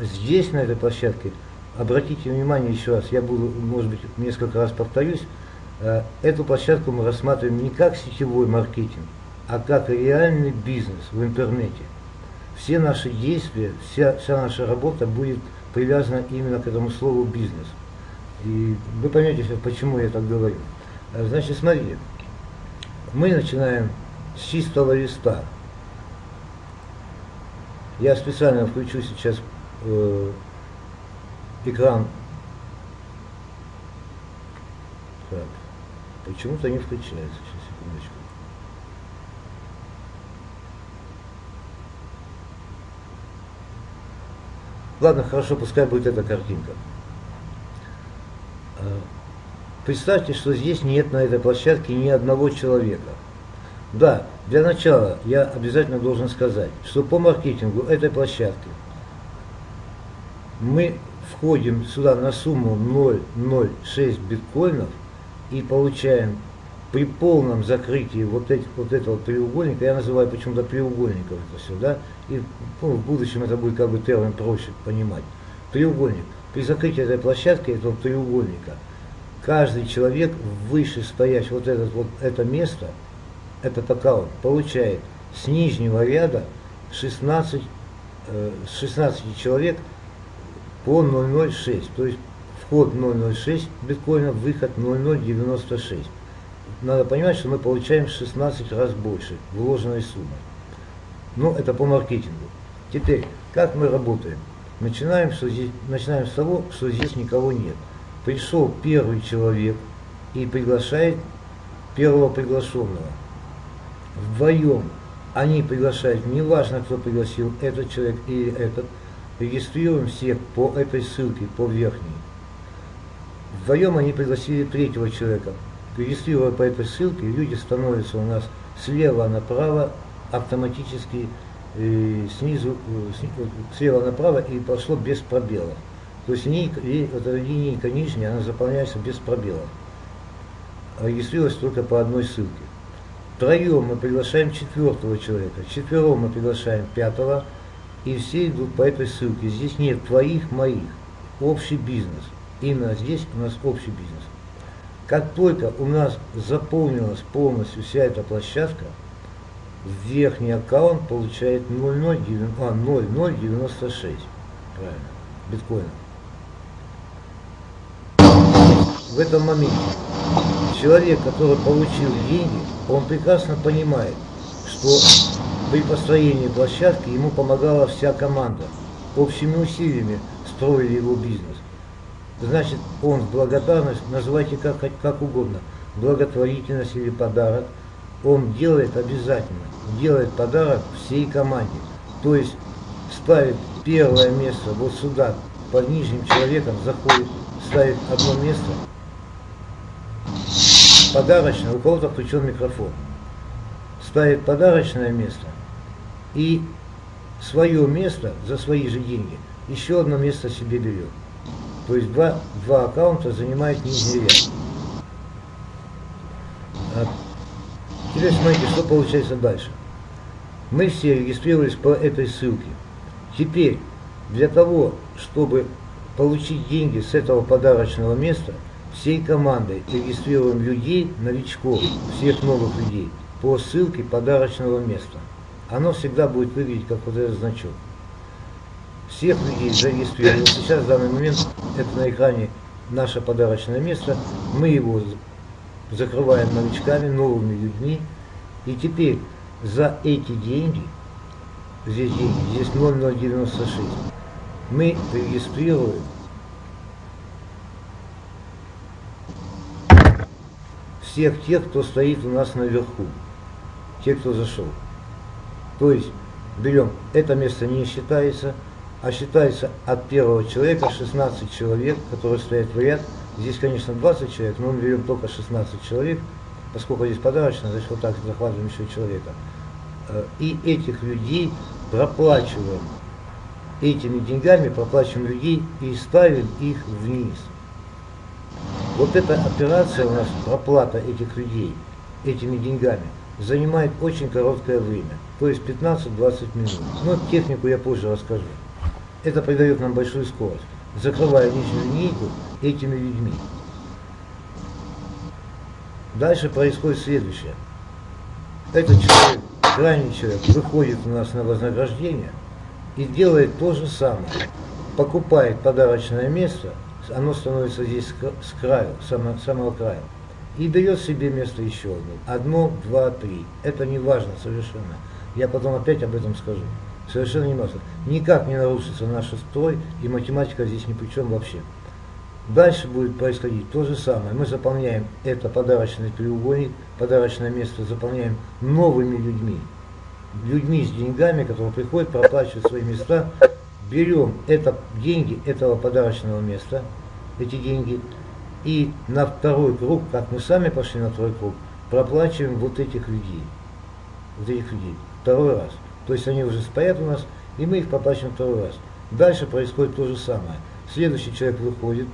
здесь, на этой площадке, обратите внимание еще раз, я буду, может быть, несколько раз повторюсь, э, эту площадку мы рассматриваем не как сетевой маркетинг, а как реальный бизнес в интернете. Все наши действия, вся, вся наша работа будет привязана именно к этому слову бизнес. И вы поймете, почему я так говорю. Э, значит, смотрите, мы начинаем с чистого листа. Я специально включу сейчас э, экран. Так, почему-то не включается. Сейчас, секундочку. Ладно, хорошо, пускай будет эта картинка. Э, представьте, что здесь нет на этой площадке ни одного человека. Да, для начала я обязательно должен сказать, что по маркетингу этой площадки мы входим сюда на сумму 0,06 биткоинов и получаем при полном закрытии вот, этих, вот этого треугольника, я называю почему-то треугольником это все, да, и ну, в будущем это будет как бы термин проще понимать. Треугольник. При закрытии этой площадки, этого треугольника, каждый человек выше стоящий вот, этот, вот это место, этот аккаунт, получает с нижнего ряда 16, э, 16 человек по 0,06. То есть вход 0,06 биткоина, выход 0,096. Надо понимать, что мы получаем 16 раз больше вложенной суммы. Ну, это по маркетингу. Теперь, как мы работаем? Начинаем, что здесь, начинаем с того, что здесь никого нет. Пришел первый человек и приглашает первого приглашенного. Вдвоем они приглашают, неважно, кто пригласил, этот человек или этот, регистрируем всех по этой ссылке, по верхней. Вдвоем они пригласили третьего человека. Регистрируя по этой ссылке, люди становятся у нас слева направо автоматически э, снизу, э, слева направо и пошло без пробелов. То есть линейка, эта линейка нижняя, она заполняется без пробелов. Регистрировалась только по одной ссылке. Втроем мы приглашаем четвертого человека, четвером мы приглашаем пятого, и все идут по этой ссылке. Здесь нет твоих, моих. Общий бизнес. Именно здесь у нас общий бизнес. Как только у нас заполнилась полностью вся эта площадка, верхний аккаунт получает 0,096 а, 0,096 правильно, биткоина. В этом моменте человек, который получил деньги, он прекрасно понимает, что при построении площадки ему помогала вся команда. Общими усилиями строили его бизнес. Значит, он в благодарность, называйте как, как угодно, благотворительность или подарок, он делает обязательно, делает подарок всей команде. То есть ставит первое место вот сюда, под нижним человеком заходит, ставит одно место, подарочное, у кого-то включен микрофон, ставит подарочное место, и свое место за свои же деньги еще одно место себе берет. То есть два, два аккаунта занимает нижний ряд. А теперь смотрите, что получается дальше. Мы все регистрировались по этой ссылке. Теперь для того, чтобы получить деньги с этого подарочного места, всей командой регистрируем людей, новичков, всех новых людей по ссылке подарочного места оно всегда будет выглядеть как вот этот значок. Всех людей зарегистрировали. Сейчас в данный момент это на экране наше подарочное место. Мы его закрываем новичками, новыми людьми. И теперь за эти деньги, здесь деньги, здесь 0096, мы регистрируем всех тех, кто стоит у нас наверху, те, кто зашел. То есть берем, это место не считается, а считается от первого человека 16 человек, которые стоят в ряд. Здесь, конечно, 20 человек, но мы берем только 16 человек, поскольку здесь подарочно, значит, вот так захватываем еще человека. Э, и этих людей проплачиваем. Этими деньгами проплачиваем людей и ставим их вниз. Вот эта операция у нас, проплата этих людей этими деньгами, занимает очень короткое время, то есть 15-20 минут. Но технику я позже расскажу. это придает нам большую скорость, закрывая нижнюю линейку этими людьми. Дальше происходит следующее. Этот человек, крайний человек, выходит у нас на вознаграждение и делает то же самое. Покупает подарочное место, оно становится здесь с краю, самого, самого края, и берет себе место еще одно. Одно, два, три. Это не важно совершенно. Я потом опять об этом скажу. Совершенно не важно. Никак не нарушится наш строй, и математика здесь ни при чем вообще. Дальше будет происходить то же самое. Мы заполняем это подарочный треугольник, подарочное место заполняем новыми людьми. Людьми с деньгами, которые приходят, проплачивают свои места. Берем это, деньги этого подарочного места, эти деньги, и на второй круг, как мы сами пошли на второй круг, проплачиваем вот этих людей. Вот этих людей. Второй раз. То есть они уже стоят у нас, и мы их проплачиваем второй раз. Дальше происходит то же самое. Следующий человек выходит,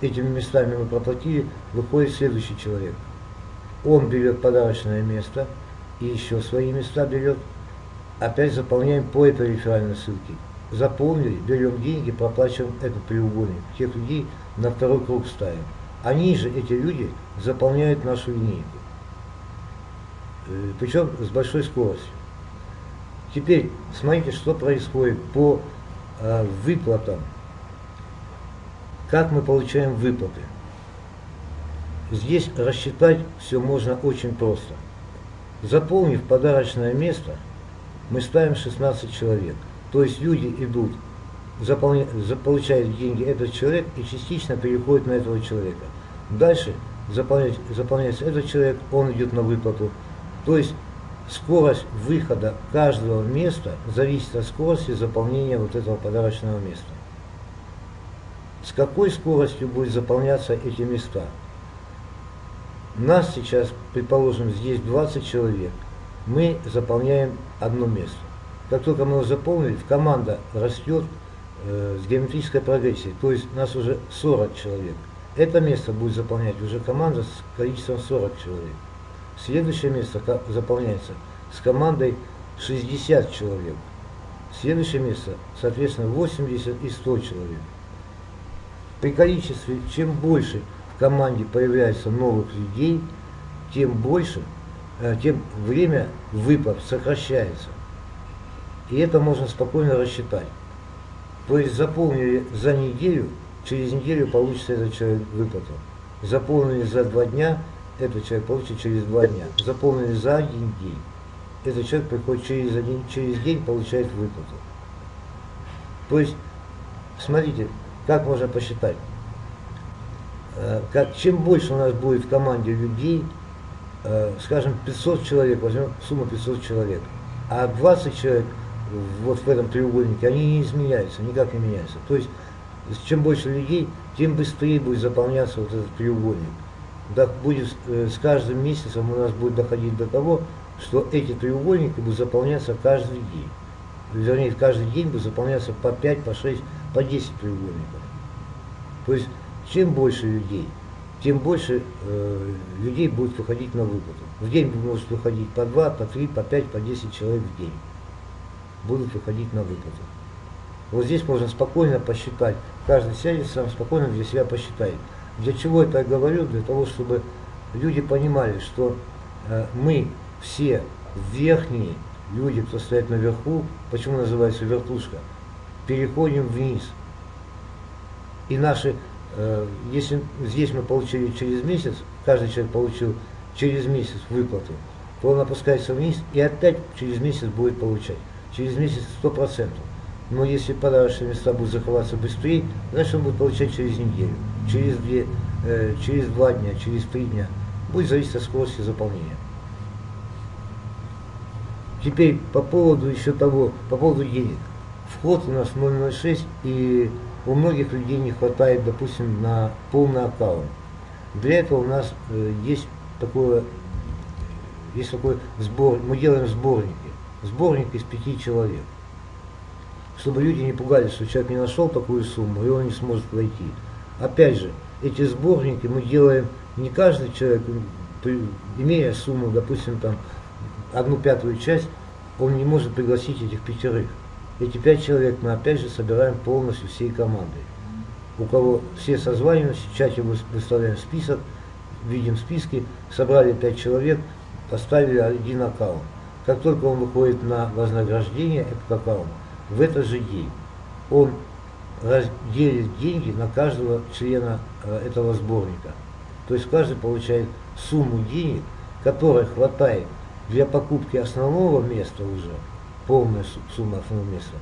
этими местами мы проплатили, выходит следующий человек. Он берет подарочное место и еще свои места берет. Опять заполняем по этой реферальной ссылке. Заполнили, берем деньги, проплачиваем этот треугольник. Тех людей на второй круг ставим. Они же, эти люди, заполняют нашу линейку. Э, Причем с большой скоростью. Теперь смотрите, что происходит по э, выплатам как мы получаем выплаты? Здесь рассчитать все можно очень просто. Заполнив подарочное место, мы ставим 16 человек. То есть люди идут, заполня, получают деньги этот человек и частично переходят на этого человека. Дальше заполняется этот человек, он идет на выплату. То есть скорость выхода каждого места зависит от скорости заполнения вот этого подарочного места с какой скоростью будут заполняться эти места. Нас сейчас, предположим, здесь 20 человек, мы заполняем одно место. Как только мы его заполнили, команда растет э, с геометрической прогрессией, то есть нас уже 40 человек. Это место будет заполнять уже команда с количеством 40 человек. Следующее место заполняется с командой 60 человек. Следующее место, соответственно, 80 и 100 человек. При количестве, чем больше в команде появляется новых людей, тем больше, э, тем время выплат сокращается. И это можно спокойно рассчитать. То есть заполнили за неделю, через неделю получится этот человек выплату. Заполнили за два дня, этот человек получит через два дня. Заполнили за один день. Этот человек приходит через, один, через день, получает выплату. То есть, смотрите, как можно посчитать? Э, как, чем больше у нас будет в команде людей, э, скажем, 500 человек, возьмем сумму 500 человек, а 20 человек вот в этом треугольнике, они не изменяются, никак не меняются. То есть, чем больше людей, тем быстрее будет заполняться вот этот треугольник. Будет, э, с каждым месяцем у нас будет доходить до того, что эти треугольники будут заполняться каждый день. Вернее, каждый день будет заполняться по 5, по 6, по 10 треугольников. То есть, чем больше людей, тем больше э, людей будет выходить на выплату. В день может выходить по 2, по 3, по 5, по 10 человек в день. Будут выходить на выплату. Вот здесь можно спокойно посчитать. Каждый сядет сам спокойно для себя посчитает. Для чего я говорю? Для того, чтобы люди понимали, что э, мы все верхние люди, кто стоит наверху, почему называется вертушка, переходим вниз. И наши, э, если здесь мы получили через месяц, каждый человек получил через месяц выплату, то он опускается вниз и опять через месяц будет получать. Через месяц 100%. Но если подарочные места будут закрываться быстрее, значит он будет получать через неделю, через, две, э, через два дня, через три дня. Будет зависеть от скорости заполнения. Теперь по поводу еще того, по поводу денег вход у нас 006, и у многих людей не хватает, допустим, на полный аккаунт. Для этого у нас э, есть такое, есть такой сбор, мы делаем сборники. Сборник из пяти человек. Чтобы люди не пугались, что человек не нашел такую сумму, и он не сможет войти. Опять же, эти сборники мы делаем не каждый человек, имея сумму, допустим, там, одну пятую часть, он не может пригласить этих пятерых. эти пять человек мы опять же собираем полностью всей командой. У кого все созваниваемся, в чате выставляем список, видим списки, собрали пять человек, поставили один аккаунт. Как только он выходит на вознаграждение, этот аккаунт, в этот же день он разделит деньги на каждого члена э, этого сборника. То есть каждый получает сумму денег, которая хватает для покупки основного места уже, полная сумма основного места,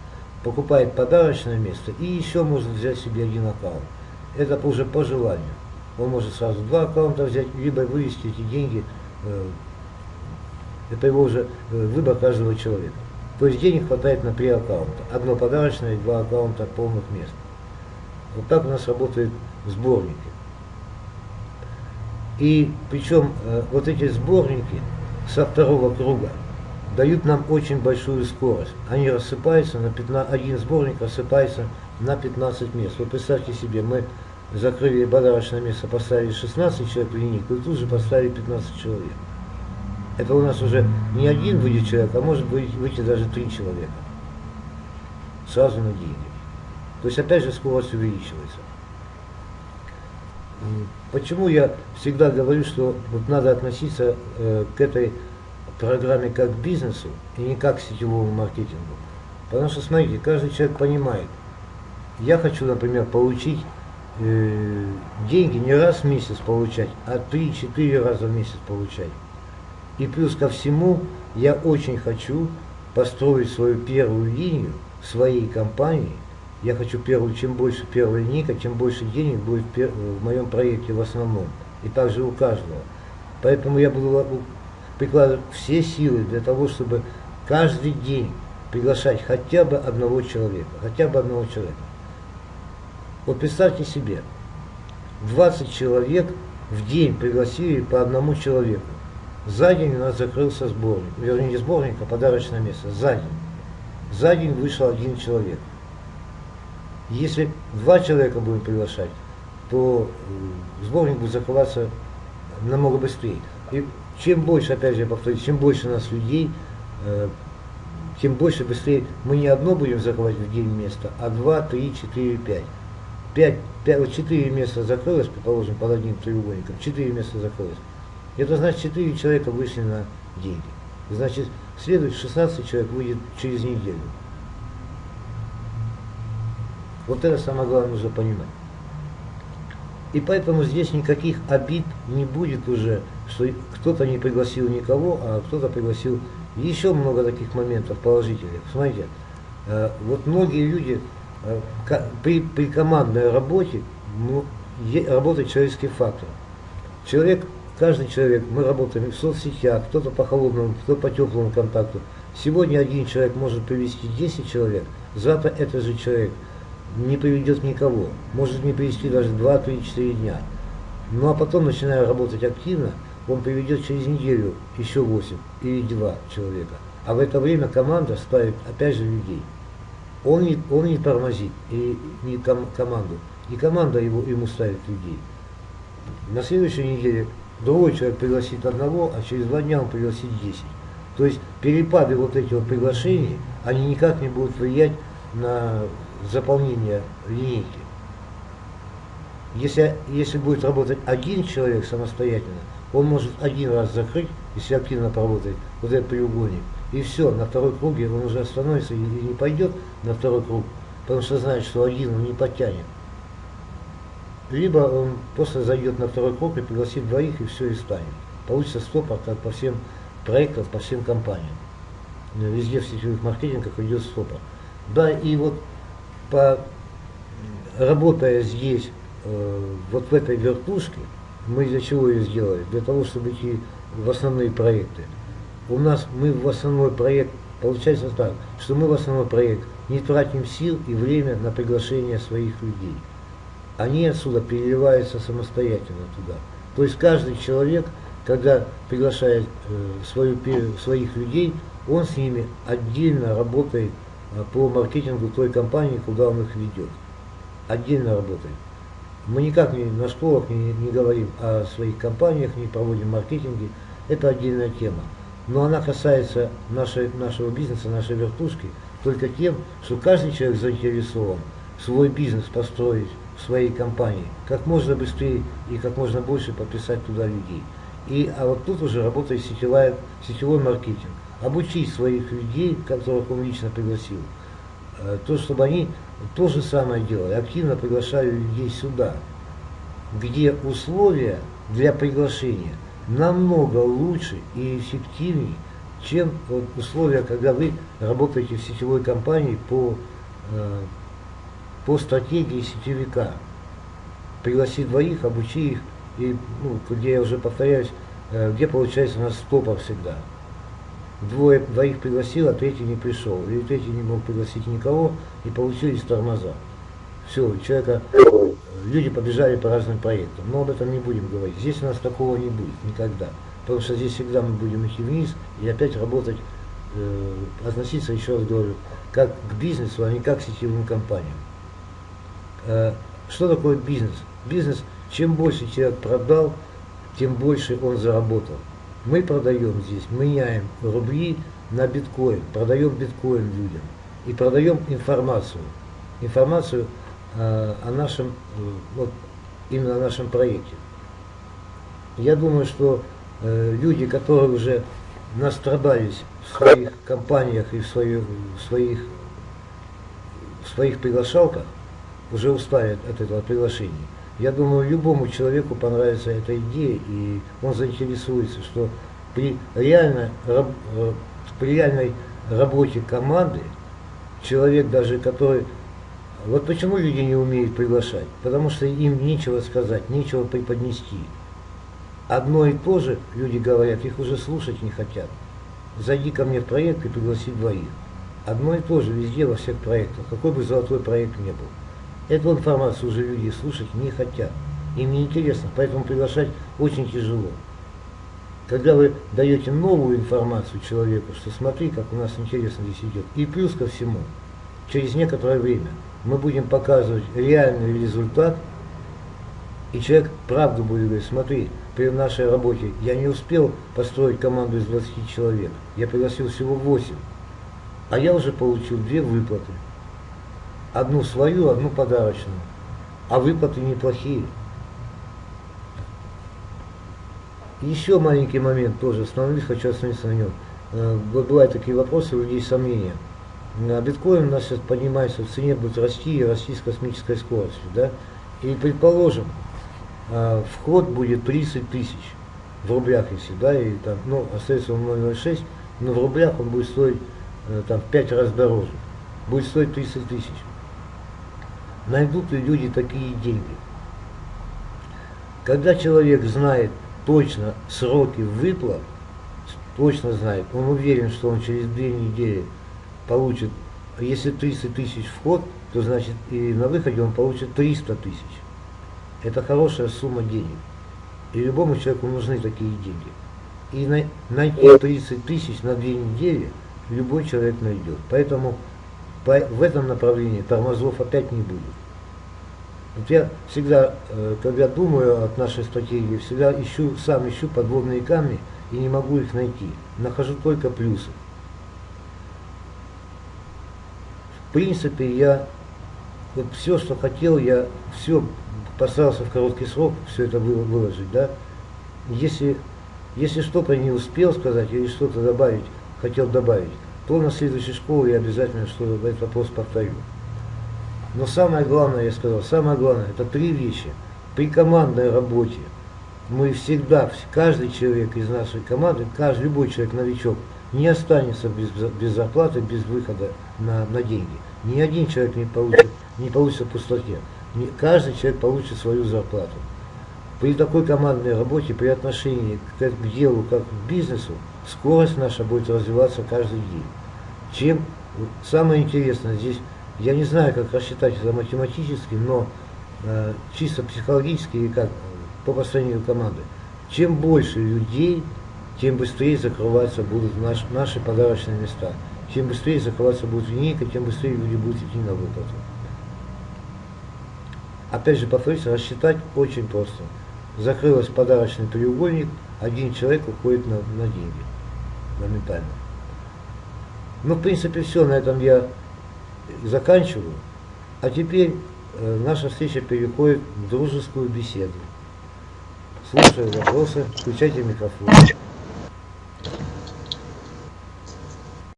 покупает подарочное место и еще может взять себе один аккаунт. Это уже по желанию. Он может сразу два аккаунта взять, либо вывести эти деньги. Э, это его уже э, выбор каждого человека. То есть денег хватает на три аккаунта. Одно подарочное два аккаунта полных мест. Вот так у нас работают сборники. И причем э, вот эти сборники со второго круга дают нам очень большую скорость. Они рассыпаются на 15, один сборник рассыпается на 15 мест. Вот представьте себе, мы закрыли подарочное место, поставили 16 человек в линейку и тут же поставили 15 человек. Это у нас уже не один выйдет человек, а может быть выйти даже три человека. Сразу на деньги. То есть опять же скорость увеличивается. Почему я всегда говорю, что вот надо относиться э, к этой программе как к бизнесу и не как к сетевому маркетингу? Потому что, смотрите, каждый человек понимает, я хочу, например, получить э, деньги не раз в месяц получать, а 3-4 раза в месяц получать. И плюс ко всему, я очень хочу построить свою первую линию своей компании. Я хочу первую, чем больше первая линейка, тем больше денег будет в моем проекте в основном. И также у каждого. Поэтому я буду прикладывать все силы для того, чтобы каждый день приглашать хотя бы одного человека. Хотя бы одного человека. Вот представьте себе, 20 человек в день пригласили по одному человеку. За день у нас закрылся сборник, вернее не сборник, а подарочное место. За день. За день вышел один человек. Если два человека будем приглашать, то э, сборник будет закрываться намного быстрее. И чем больше, опять же, я повторюсь, чем больше у нас людей, э, тем больше, быстрее мы не одно будем закрывать в день место, а два, три, четыре, пять. Пять, пять, четыре места закрылось, предположим, под одним треугольником, четыре места закрылось. Это значит 4 человека вышли на деньги. Значит, следует 16 человек выйдет через неделю. Вот это самое главное нужно понимать. И поэтому здесь никаких обид не будет уже, что кто-то не пригласил никого, а кто-то пригласил еще много таких моментов положительных. Смотрите, э, вот многие люди э, при, при командной работе ну, работает человеческий фактор. Человек Каждый человек, мы работаем в соцсетях, кто-то по холодному, кто по теплому контакту. Сегодня один человек может привести 10 человек, завтра этот же человек не приведет никого. Может не привести даже 2, 3, 4 дня. Ну а потом, начиная работать активно, он приведет через неделю еще 8 или 2 человека. А в это время команда ставит опять же людей. Он не, он не тормозит, и не ком, команду, и команда его, ему ставит людей. На следующей неделе другой человек пригласит одного, а через два дня он пригласит 10. То есть перепады вот этих приглашений, они никак не будут влиять на заполнение линейки. Если, если будет работать один человек самостоятельно, он может один раз закрыть, если активно поработает, вот этот треугольник, и все, на второй круге он уже остановится и не пойдет на второй круг, потому что знает, что один он не потянет либо он просто зайдет на второй круг и пригласит двоих, и все, и станет. Получится стопор, как по всем проектам, по всем компаниям. Везде в сетевых маркетингах идет стопор. Да, и вот по, работая здесь, э, вот в этой вертушке, мы для чего ее сделали? Для того, чтобы идти в основные проекты. У нас мы в основной проект, получается так, что мы в основной проект не тратим сил и время на приглашение своих людей они отсюда переливаются самостоятельно туда. То есть каждый человек, когда приглашает э, свою, своих людей, он с ними отдельно работает э, по маркетингу той компании, куда он их ведет. Отдельно работает. Мы никак не, на школах не, не говорим о своих компаниях, не проводим маркетинги. Это отдельная тема. Но она касается нашей, нашего бизнеса, нашей вертушки. только тем, что каждый человек заинтересован свой бизнес построить своей компании, как можно быстрее и как можно больше подписать туда людей. И, а вот тут уже работает сетевая, сетевой маркетинг. Обучить своих людей, которых он лично пригласил, э, то, чтобы они то же самое делали, активно приглашали людей сюда, где условия для приглашения намного лучше и эффективнее, чем вот условия, когда вы работаете в сетевой компании по, э, по стратегии сетевика. Пригласи двоих, обучи их, и ну, где я уже повторяюсь, э, где получается у нас стопор всегда. Двое, двоих пригласил, а третий не пришел. Или третий не мог пригласить никого, и получились тормоза. Все, человека, люди побежали по разным проектам. Но об этом не будем говорить. Здесь у нас такого не будет никогда. Потому что здесь всегда мы будем идти вниз и опять работать, э, относиться, еще раз говорю, как к бизнесу, а не как к сетевым компаниям. Э, что такое бизнес? Бизнес, чем больше человек продал, тем больше он заработал. Мы продаем здесь, меняем рубли на биткоин, продаем биткоин людям и продаем информацию. Информацию э, о нашем, э, вот именно о нашем проекте. Я думаю, что люди, которые уже настрадались в своих компаниях и в, свою, в своих в своих приглашалках, уже устали от этого приглашения. Я думаю, любому человеку понравится эта идея, и он заинтересуется, что при, реально, э, при реальной работе команды человек даже, который... Вот почему люди не умеют приглашать? Потому что им нечего сказать, нечего преподнести. Одно и то же, люди говорят, их уже слушать не хотят. Зайди ко мне в проект и пригласи двоих. Одно и то же везде, во всех проектах, какой бы золотой проект ни был. Эту информацию уже люди слушать не хотят. Им не интересно, поэтому приглашать очень тяжело. Когда вы даете новую информацию человеку, что смотри, как у нас интересно здесь идет, и плюс ко всему, через некоторое время мы будем показывать реальный результат, и человек правду будет говорить, смотри, при нашей работе я не успел построить команду из 20 человек, я пригласил всего 8, а я уже получил две выплаты. Одну свою, одну подарочную. А выплаты неплохие. Еще маленький момент тоже остановлюсь, хочу остановиться на нем. Э, бывают такие вопросы, у людей сомнения. А биткоин у нас сейчас поднимается в цене, будет расти и расти с космической скоростью. Да? И предположим, э, вход будет 30 тысяч в рублях, если, да, и там, ну, остается он 0,06, но в рублях он будет стоить э, там, в 5 раз дороже. Будет стоить 30 тысяч. Найдут ли люди такие деньги? Когда человек знает точно сроки выплат, точно знает, он уверен, что он через две недели получит, если 30 тысяч вход, то значит и на выходе он получит 300 тысяч. Это хорошая сумма денег. И любому человеку нужны такие деньги. И найти 30 тысяч на две недели любой человек найдет. Поэтому в этом направлении тормозов опять не будет. Вот я всегда, э, когда думаю о нашей стратегии, всегда ищу, сам ищу подводные камни и не могу их найти. Нахожу только плюсы. В принципе, я вот все, что хотел, я все постарался в короткий срок все это выложить, да. Если, если что-то не успел сказать или что-то добавить, хотел добавить, на следующей школе я обязательно что этот вопрос повторю. Но самое главное, я сказал, самое главное, это три вещи. При командной работе мы всегда, каждый человек из нашей команды, каждый, любой человек, новичок, не останется без, без зарплаты, без выхода на, на деньги. Ни один человек не получит, не получится в пустоте. Не, каждый человек получит свою зарплату. При такой командной работе, при отношении к, к делу, как к бизнесу, скорость наша будет развиваться каждый день. Чем самое интересное здесь я не знаю, как рассчитать это математически, но э, чисто психологически и как по построению команды. Чем больше людей, тем быстрее закрываться будут наш, наши подарочные места. Чем быстрее закрываться будет линейка, тем быстрее люди будут идти на выплату. Опять же, повторюсь, рассчитать очень просто. Закрылся подарочный треугольник, один человек уходит на, на деньги моментально. Ну, в принципе, все, на этом я заканчиваю. А теперь э, наша встреча переходит в дружескую беседу. Слушаю вопросы, включайте микрофон.